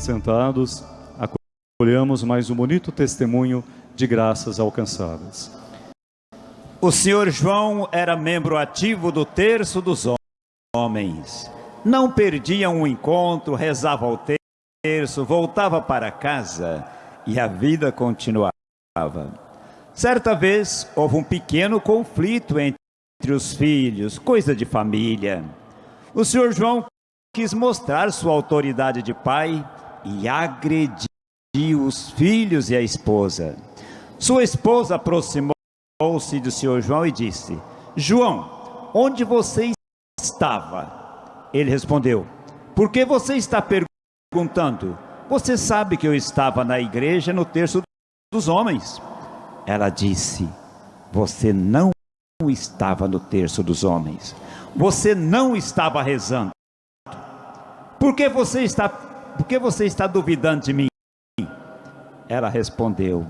Sentados, acolhamos mais um bonito testemunho de graças alcançadas. O senhor João era membro ativo do terço dos homens. Não perdia um encontro, rezava o terço, voltava para casa e a vida continuava. Certa vez houve um pequeno conflito entre os filhos, coisa de família. O senhor João quis mostrar sua autoridade de pai e agrediu os filhos e a esposa. Sua esposa aproximou-se do senhor João e disse: João, onde você estava? Ele respondeu: Por que você está perguntando? Você sabe que eu estava na igreja no terço dos homens. Ela disse: Você não estava no terço dos homens. Você não estava rezando. Por que você está, por que você está duvidando de mim? Ela respondeu: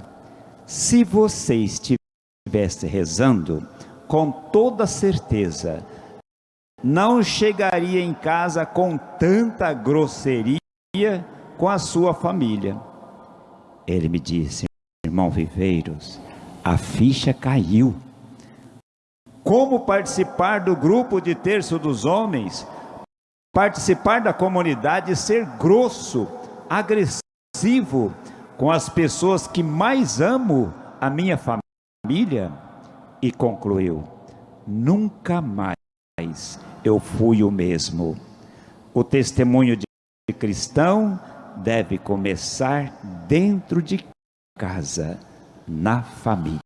Se você estivesse rezando, com toda certeza, não chegaria em casa com tanta grosseria com a sua família. Ele me disse, irmão Viveiros, a ficha caiu. Como participar do grupo de terço dos homens, participar da comunidade, ser grosso, agressivo com as pessoas que mais amo, a minha família? E concluiu: nunca mais eu fui o mesmo. O testemunho de cristão deve começar dentro de casa, na família.